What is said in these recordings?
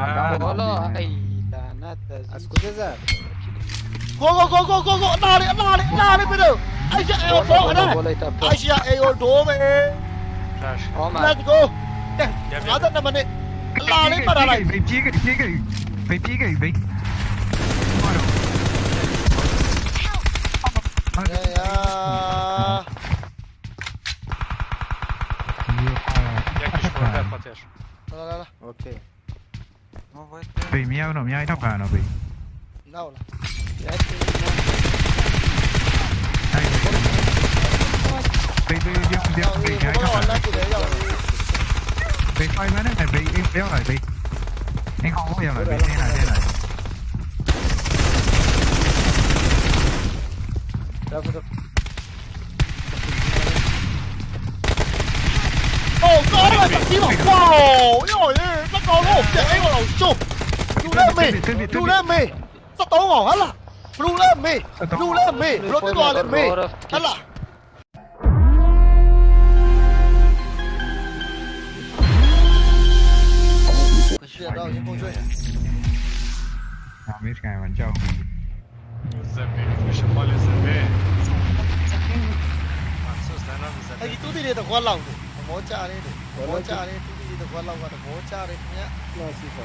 Ah, Olha aí, danadas. Escuta, Go, go, go, go. Na área, na área, na área, pneu. Aí já é o bom, né? Aí já é o dome. Né? É. Let's go. É, nada né, na maneira. Lá, nem para lá. Vem, diga, diga. Vem, diga, vem. Bora. É, é. Jak już potem, chociaż. No, no, no. Okej. Okay. Primero, no mi hay tocado, pi. No, no. Bị bị dương dương bị cái không phải Bị quay mấy này bị im béo lại bị Anh không có giờ lại bị thế này thế này Oh, God, I got you! Wow! rồi! Còn hổ kìa anh còn chụp! Lulemi Lulemi Sao tao ngỏ hết là Lulemi Lulemi Lulemi Hết là chuyện đâu những câu chuyện Không biết cái bắn trâu Anh cứ đi đi, tao quan lòng Món cha đi, món cha đi đi được vào lòng và được bố cha đấy nhé là gì cả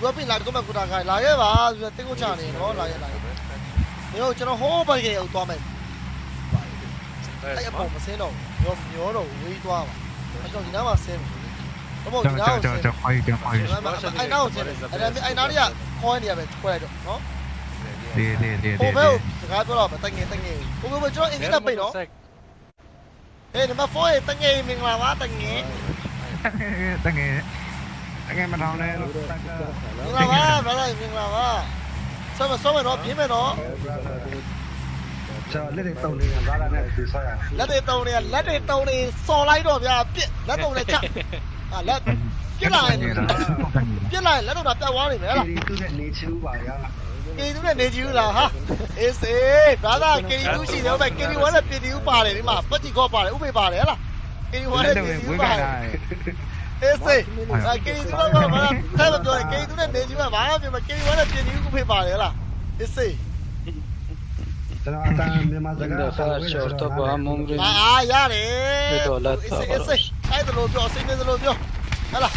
vừa bị lại có mà cũng đang gài lại ấy mà giờ tiếng của cha này nó lại lại nếu cho nó hố bao nhiêu to mình tại em bỏ mà xe đâu nhôm nhớ đâu uy to mà. Anh gì nữa mà xem Có một gì Cho, nào cho, mà cho, xem cho quay, cho quay. Anh nào xem Anh anh nào đi à Coi đi à Quay lại được nó Đi, đi, đi, Ô đi, mèo đi. Thực ra tôi là phải tay nghề tay nghề Ô mèo cho anh nghĩ là bị nó Sek. Ê nếu mà phối tay nghề mình là quá tay nghề Ta nghe. Ta nghe mà thằng này. mình là quá phải là mình là quá sao mà sao mà nó biến mà nó Chờ lên đến tàu này ra là này từ sao à? လက်တွေတုံနေလက်တွေတုံနေစော်လိုက်တော့ဗျာပြစ်လက်တုံနေချက် အာလက်ပြစ်လိုက်ပြစ်လိုက်လက်တုံတာပြတ်သွားနေမယ်ဟလား Đi tu viện lý chú bảo ya. ကေတူနဲ့နေကြည့်ဦးလားဟာအေးစေဘာသာကေတူရှိတယ်ဟုတ်ပဲကေတူဝါနဲ့ပြည်တူပါတယ်ဒီမှာပတ်တီကောပါတယ်ဥပေပါတယ်ဟလားကေတူဝါနဲ့ Lên ပြည် đâu တူ với ပါ cái တယ် này. အေးစေအာကေတူတော့ဘာမှထဲမပြောကေတူနဲ့နေကြည့်မှာဘာမှပြောမကေတူဝါနဲ့ပြည်တူဥပေပါတယ်ဟလားအေးစေ Cho nó ta nhưng mà ဒါ zaga ဖာရှော့တော့ဘာမုံရီအာအားရတယ်အေးစေအေးစေ အဲ့ဒါလို့ပြောစိတ်ပြေသလိုပြောဟဲ့လား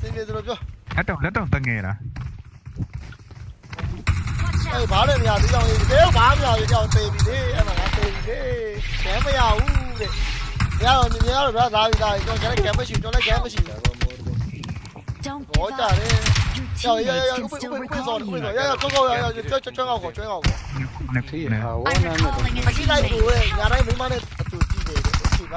စိတ်ပြေသလိုပြောလက်တော့လက်တော့တငယ်လားအေးဘာလဲမရသေးအောင်ဒီတဲဘာမရသေးအောင်တေးပြီလေအဲ့မှာငါတေးပြီလေကဲမရဘူးလေမရတော့မြင်ရတော့ဗျာဒါပြီဒါပြီကျွန်တော်ကဲမရှိကျွန်တော်လည်းကဲမရှိဘူးဘောကြတယ်要要要要，不不不走不走，要要走走要要就转转转过转过。你可以呢，我那那。他现在不会，伢那没嘛的，都记得，记吧。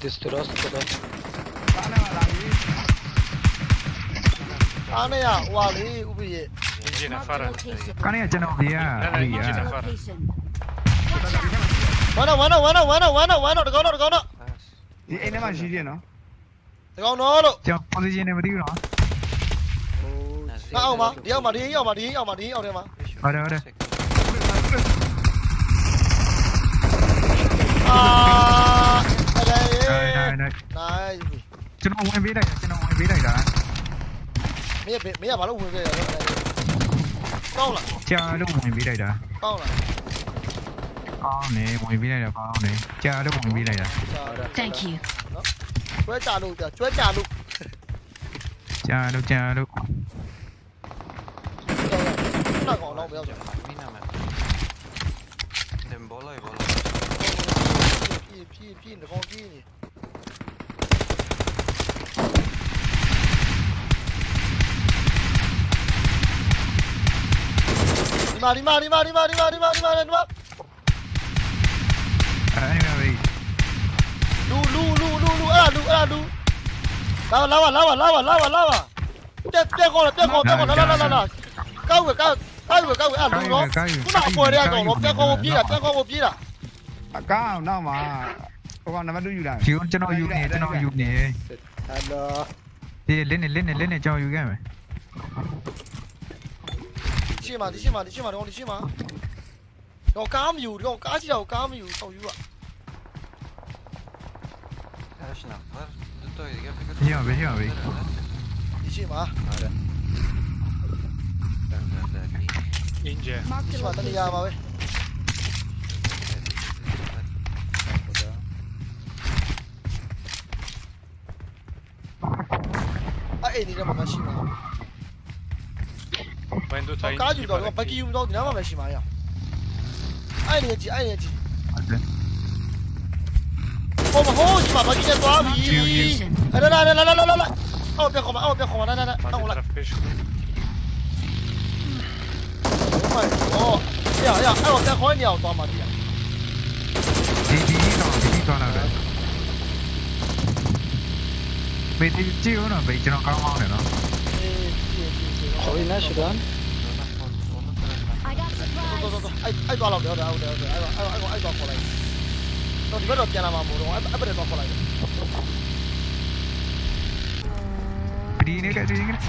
디스트러스 그래. 까네야 와리 우비에 까네야 제노비야 와나 와나 와나 와나 와나 와나 르가노 르가노 이네만 지지노 르가노 로 제가 포지션에 버리고 나 나오마 리오마 리오마 리오마 리오마 리오마 아래 아래 아 này đây. đây. Trên ông em vĩ này, trên ông em vĩ này đã. Mấy giờ mấy giờ bảo lúc về rồi. Câu là. Cha lúc em vĩ này đã. Câu là. Con này nè, mọi vĩ này là con nè. Cha lúc mọi vĩ này đã. Thank you. Chuối trả đủ kìa, chuối trả đủ. Cha đâu cha đâu. Nó. Đừng bỏ lại bỏ lại. Phi phi phi nó con phi này. ဒီမာဒီမာဒီမာဒီမာဒီမာဒီမာဒီမာဒီမာအဲ့ဒါပဲလူလူလူလူလူအဲ့လူအဲ့လူလာလာလာလာလာလာလာလာတက်တက်ကောတက်ကောတက်ကောလာလာလာလာကောက်ဝကောက်ကောက်ဝကောက်အဲ့လူတော့ခုနအပေါ်ရဲကောင်တော့တက်ကောပြေးတာတက်ကောပြေးတာအကောင်းနောက်မှာဟိုကနံပါတ်2ယူလာဂျီကျွန်တော်ယူနေကျွန်တော်ယူနေဟယ်လိုဒီလင်းနေလင်းနေလင်းနေကျွန်တော်ယူခဲ့မယ် 去嘛，你去嘛，你去嘛，你去嘛。我刚没有，我刚知道我刚没有，好油啊。你好，别听啊，别听。你去嘛？好的。你。英杰。你去嘛，哎，你这么没吗？وين دوتا قاعد يمدوني باقي يمدوني ما ماشي معايا اين يجي اين يجي هو هو جماعة باقي يا صاحبي لا لا لا لا لا لا لا أو بيخو أو بيخو لا لا لا أو لا 哦，呀呀，哎我在火鸟抓嘛的。滴滴装，滴滴装那个。没滴，只有那北京那干嘛的呢？所以那是干。aiko aiko aiko aiko aiko aiko aiko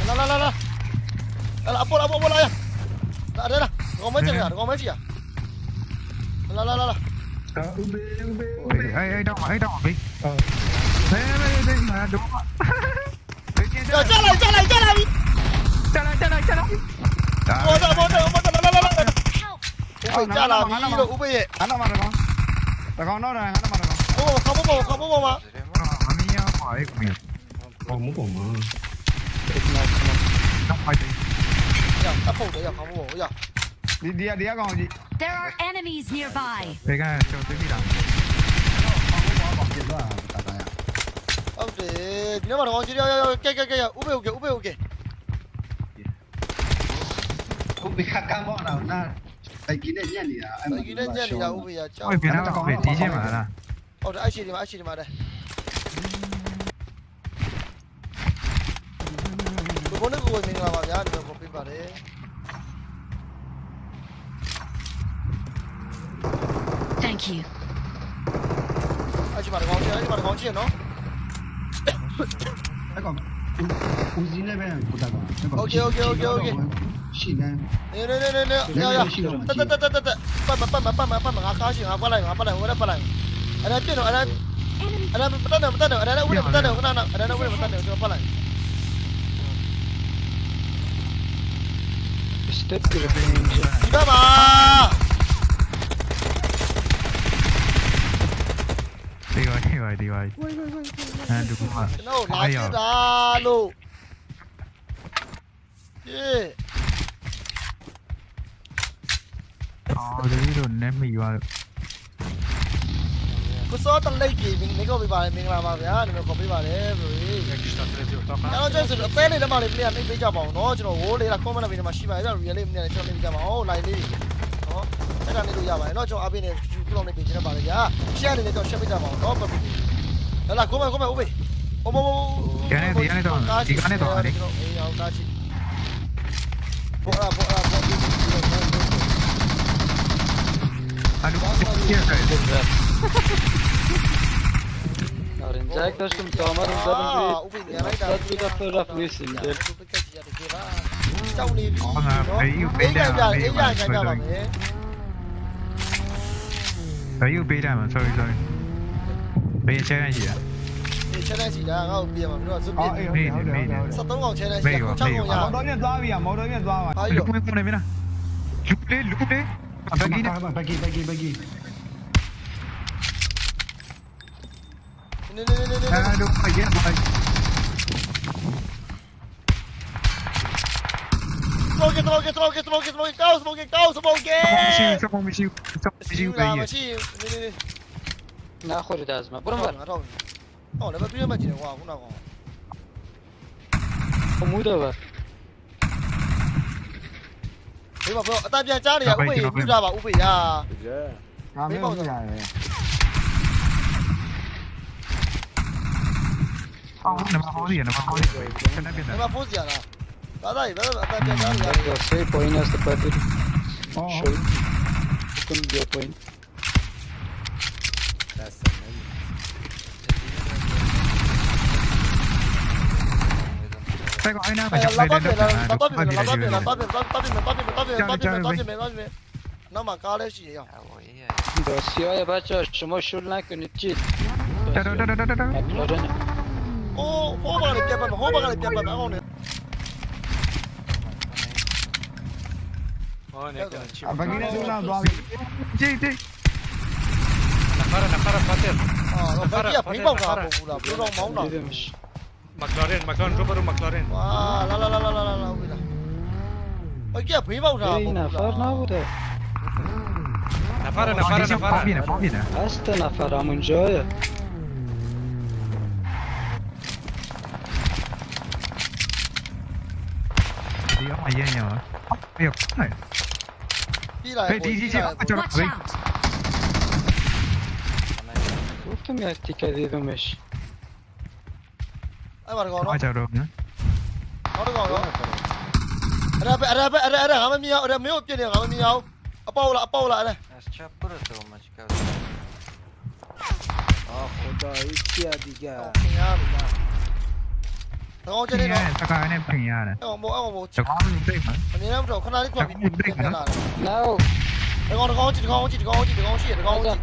la la la la la la apo apo bola ya la ada lah kau macam ya kau macam ya la la la la ube ai ai dong ai dong bi đây đây đúng không chơi lại chơi lại chơi lại chơi lại chơi lại chơi lại chơi lại chơi Pechala, mi hilo, upe. Anda mana kau? Tak kau nol, anda mana kau? Oh, kamu bawa, kamu bawa. Kami yang không ni. Kamu bawa. Kamu baik. Ya, tak bawa dia, kamu bawa ya. Đi đi đi con gì? There are enemies nearby. Đây cái cho tới đi làm. Ông thì nếu mà nó chỉ đi cái cái cái úp ok úp ok. Không biết khắc cam bọn nào ra. စိုက်ကီနဲ့ညက်နေတာအဲ့မှာဒီနဲ့ညက်နေတာဥပ္ပယကြောက်ဟုတ်ပြီနော်ဟုတ်ပြီတီးချင်းပါလားဟုတ်တယ်အရှိဒီမှာအရှိဒီမှာတဲ့ဘုန်းကြီးကိုဝင်နေလာပါဗျာဒီလိုပြပါတယ် Thank you အရှိပါတော့ကောင်းချင်အရှိပါတော့ကောင်းချင်နော်အဲ့ကောင်ဦးစီးလည်းပဲပို့တာကောင် Okay okay okay okay 信任。零零零零零，哎呀呀，得得得得。得得，办吧办吧办吧办吧，俺高兴，俺不来，俺不来，我来不来。俺来？别动，俺来，俺来？不等等不等等，俺来？来？屋里不等等，我那那，俺来？来？屋里不等等，就不来。你干嘛？这个这个这个，哎，这个，哎呀，垃圾渣喽！耶！ အော်ဒီလိုနဲ့မိရွာလို့ကိုစောတလိတ်ကြီးမင်းကောပေးပါလေမင်္ဂလာပါဗျာဒီလိုခေါ်ပေးပါလေဘယ်လိုလဲကျွန်တော်ကျဆိုအပဲလေးတမလေးမင်းကနေပေးကြပါအောင်နော်ကျွန်တော်ဝိုးလေးလား comment လေးမှာရှိပါရဲ့ကျွန်တော် real လေးမင်းကနေကျွန်တော်ပေးကြပါအောင် line လေးနော်အဲ့ဒါလေးလို့ရပါတယ်နော်ကျွန်တော်အပေးနေပြုလုပ်နေပေးချင်တာပါလေဗျာ share လေးနဲ့ကျွန်တော် share ပေးကြပါအောင်နော်ပတ်ပြီးဟလာ comment comment ဦးပေးโอ้โหဒီကနေဒီကနေတော့ဒီကနေတော့အဲ့ဒီဟောတာချီပေါ်လာပေါ်လာ Arrangiai kažkam tomar uždarom Sad ga fotografuji del Đấy như bê đà mà, sorry sorry Bê xe này gì ạ? Bê xe này chỉ là gạo bia mà, nó là giúp bia Bê này, bê này Sao tống ngọc xe này, chắc không chắc ngọc nhà Mẫu đối nhận doa bia, mẫu đối nhận doa mà Lúc này con này mới nào Lúc đấy, lúc đấy Abang bagi dia. Abang bagi bagi bagi. Ni ni ni ni. Aduh, bagi bagi. Smoke it, smoke it, smoke it, smoke it, smoke it, smoke it, smoke it, smoke it, smoke it, smoke it, smoke it, نه خوری داز ما برم ور آره بیا بیا بیا واه ဘေးပါဘလို့အတန်ပြန်ကြားနေရဥပိပူကြပါဥပိဟာဒါမင်းတို့ရတယ်အော်နမဟောရီနမဟောရီဆက်နေပြန်နမဖိုးစီရလားဒါဒါဒါအတန်ပြန်ကြားနေရတယ် save point as the pattern oh show couldn't be a point Prego, hay una Pero la parte, la parte, la parte, la parte, la parte, la parte, la parte, la parte, la parte, la parte, Nama kardeşi ya. Dosyaya baca şuma şunla künüçit. Da da da da da da. O o bana yapma, o bana yapma ben onu. O ne kadar. Bak yine zula doğal. Cey cey. Nakara nakara patel. Aa, bak ya, pinball da bu da. Bu da mauna. McLaren, McLaren, Subaru, McLaren. Ah, lá, lá, lá, lá, lá, lá, la la la. Oi, kia bhi bao ra. Ei, nafar na bude. Nafara, nafara, nafara. Famina, famina. Asta nafara munjoya. Đi ông mày dây nhờ. Việc này. Đi đi đi đi. Cho nó quên. Uf, tu me has ticado, mexe. အဲ့ပါတကောင်နော်အားကြတော့နော်နောက်တကောင်နော်အရာပဲအရာပဲအရာအရာငါမမြင်အောင်အရာမင်းကိုပြစ်နေငါမမြင်အောင်အပေါက်လားအပေါက်လားအဲ့ Сейчас просто мачка. Ах, куда идти, адига? တကောင်ကျနေတော့တကားနဲ့ပြင်ရတယ်အော်မောအော်မောတကားနဲ့ပြင်မှာမနေတော့တော့ခဏလေးခွာပြီးပြင်လာတယ် Now, တကောင်တကောင်ကြည့်တကောင်ကြည့်တကောင်ကြည့်တကောင်ရှိရတကောင်ကြည့်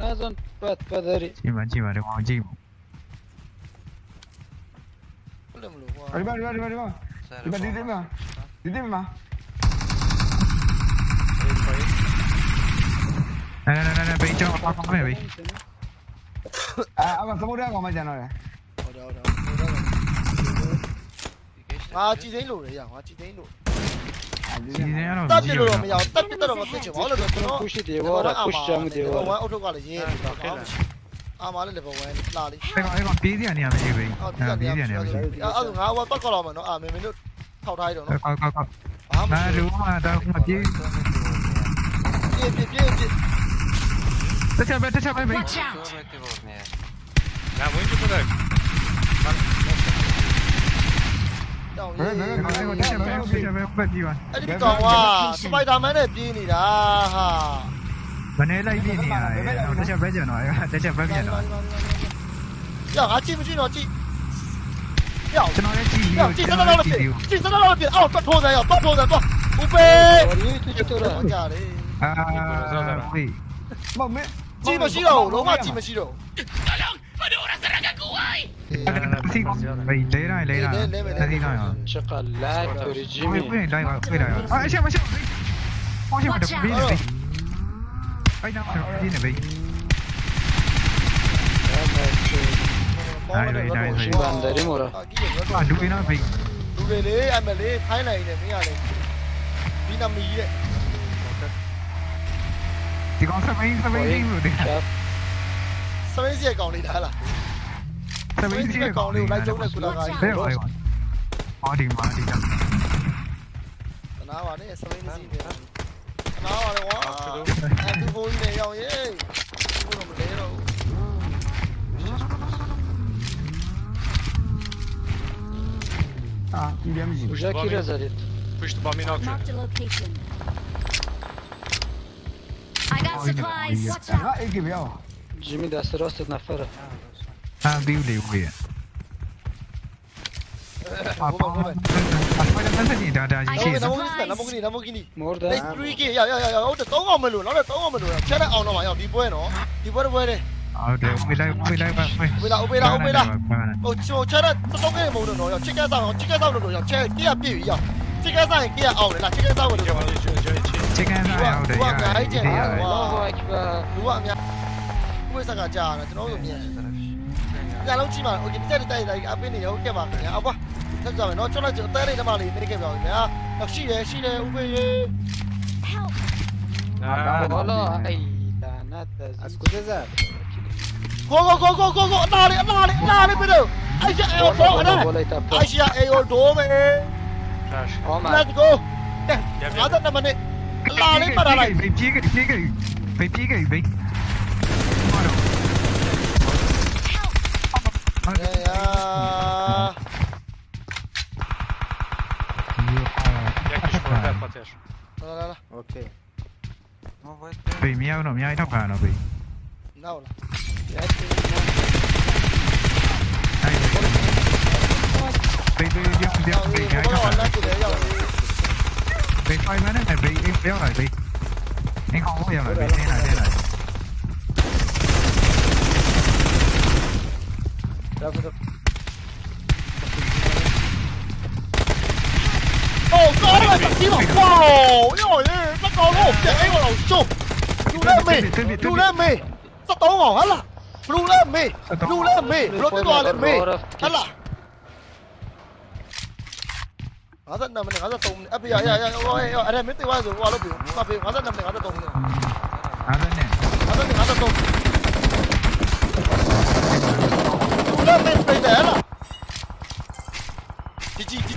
Nazan, pat, padari. ချိန်မှာချိန်မှာတကောင်ကြည့်မှာ ဒီမှာဒီမှာဒီမှာဒီမှာဒီမှာဒီဒီမှာဒီဒီမှာနာနာနာနာဘေးကြောက်ပါပါမယ်ဘေးအာအမသမုဒ္ဒရာကောင်မကျန်တော့လေဟုတ်တယ်ဟုတ်တယ်ဟုတ်တယ်ငါကြည်သိန်းလို့လေရငါကြည်သိန်းလို့တက်ပြလို့တော့မရအောင်တက်ပြတော့မဖြစ်ချင်ဘူးလို့ကျွန်တော် push တယ်ဗော push ချင်တယ်ဗောဝိုင်းအုတ်ထုတ်ကလည်းရင်းနေတာဟုတ် အာမာလည်း level 1လာလေအဲ့ကောင်အဲ့ကောင်ပြေးစရာနေရာမရှိဘူးဟုတ်အဲ့ပြေးစရာနေရာမရှိဘူးအဲ့အဲ့ငါဟိုပတ်ကောက်လာမယ်နော်အာမင်းမင်းတို့ထောက်ထားရတော့နော်ကောက်ကောက်ကောက်ဘာမှမလုပ်ဘူးဟာတော့မပြေးပြေးပြေးပြေးပြေးတက်ချက်ပဲတက်ချက်ပဲဘေးငါဝင်ကြည့်တော့တောင်းရေးအဲ့ဒီကောင်ကစပိုက်ဒါမန်နဲ့ပြေးနေတာဟာ Vanilla linea e no, te c'è vedi o no? Te c'è vedi o no? Io, a chi mi giro, chi? Io, ce n'ho le chi, io, chi sono la piedi, chi sono la piedi, oh, top hold, io, top hold, top, upe! Ah, qui. Ma me... Chi mi giro, lo ma chi mi giro? Tolong, madura serangga kuai! Sì, vai, lei era, lei era. Lei era. Cioccolato, regime. Qui, qui, dai, qui, dai. Ah, siamo, siamo, qui. Oh, siamo, qui, dai ấy đâu đi này bị đây này đây này bạn đấy đấy một rồi. À đuôi nó bị đuôi đấy anh mà đấy thái này này mấy nhà này. Đi nam ý đấy thì con sao mấy sao mấy đi rồi đấy sao mấy gì còn đi đã là? Sao mấy gì còn đi lại giống này của là cái thế rồi họ đi mà đi đâu nó vào đấy sao mấy gì nào rồi quá em. Já aqui, Razarito. Foste para o Minox. Jimmy, dá-se na fora. Ah, viu, viu, viu. Papa. Wait, I'm not da da. Shit. Lamborghini, Lamborghini, Lamborghini. More than. Let's three K. Ya ya ya ya. Oh, the 3កောင်မလို့နော်တဲ့3កောင်မလို့ဖြတ်တဲ့အောင်တော့မှာရောက်ဒီပွဲနော်။ဒီပွဲတော့ပွဲတယ်။ဟုတ်တယ်။ဝေးလိုက်ဝေးလိုက်ပါဝေး။ဝေးလာဝေးလာဝေးလာ။ဟိုချိုချရတဲ့3ကဲမုံတော့ရောက်ချစ်ကဲဆောင်ချစ်ကဲဆောင်လို့ရောက်ချဲတရပြည့်ပြီရောက်။ချစ်ကဲဆောင်ရင်ကဲအောင်လေလားချစ်ကဲဆောင်လို့ရောက်ပါလေချိုချိုချစ်။ချစ်ကဲဆောင်ရောက်တယ်။ဟုတ်တယ်။ဟုတ်တယ်။ဟုတ်ပါအများ။ဝေးစကားကြားရတယ်ကျွန်တော်တို့မြင်တယ်။ကြလုံးကြည့်ပါ Okay တက်တက်တက်အပင်းနေရောက်ခဲ့ပါခင်ဗျာ။အဘွား။ Thế giờ phải nói chỗ này chữ T đi nó bảo lì bên kia rồi nhá. Đặc sĩ đấy, sĩ đấy, UV. Đó là ai là nát. Ascuteza. Go go go go go go, na đi, na đi, na đi bây giờ. Ai giờ eo đó ở đây. Ai giờ eo đó mày. Let's go. Nè, nó rất là mình đi. La lên mà này. Vem piga, bị vem cái vem. Bora. chociaż. Dobra, dobra. Okej. Primero uno, mi hai toccato qui. Naula. Bị bị bị bị bị cái đó rồi. Bị phai mấy này bị em béo rồi bị. Em không có béo rồi bị thế này thế này. Đâu có được. 박지마 와우 이거 딱 걸고 이제 이거 나오죠 룰레미 룰레미 딱 넘어 알라 룰레미 룰레미 룰레도 알레미 알라 가자 남네 가자 동네 앞에 야야야 어이 아래 밑에 와서 와로 비우 앞에 가자 남네 가자 동네 가자네 가자네 가자 동 룰레미 빼자 알라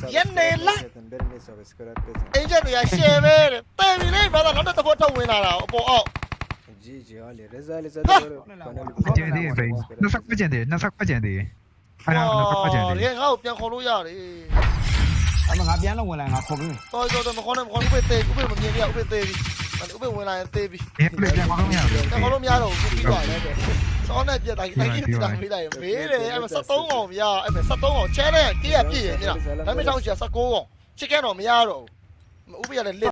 सब Yan nila. बेरने सब इसको रख के အင်ဂျင်တွေကရှယ်ပဲတဲ့တယ်ပြီလေဘာသာနောက်တစ်ခါထုတ်ဝင်လာတာအပေါ်အောက် जी जी वाले रजा ले ज़्यादा फाइनली ကျင်းသေးဘေးနှစ်ဆက်ကျင်းသေးနှစ်ဆက်ကျင်းသေးအဲ့ဒါနှစ်ဆက်ကျင်းသေး လေငါ့ကိုပြန်ခေါ်လို့ရတယ် अब मैं आप यहाँ लोग बोला आप खोल တော်တော်တော်မခေါ်နဲ့မခေါ်ဥပေသေးဥပေမမြင်ရဥပေသေးပြီ ဥပေဝင်လာရင်သေးပြီဒီပလေးပြန်မလို့မရဘူးပြန်ခေါ်လို့မရတော့ဘူးပြီးသွားတယ်စောနဲ့ပြက်တိုင်းတိုင်းကြီးတာမေးလိုက်မေးတယ်အဲ့မှာ73အောင်ဗျာအဲ့မှာ73အောင်ချဲတဲ့ကြေးရပြည့်ရမြင်လားဒါပေမဲ့တောင်းချာ19အောင်ချစ်ကဲတော့မရတော့ဘူးဥပေရလည်း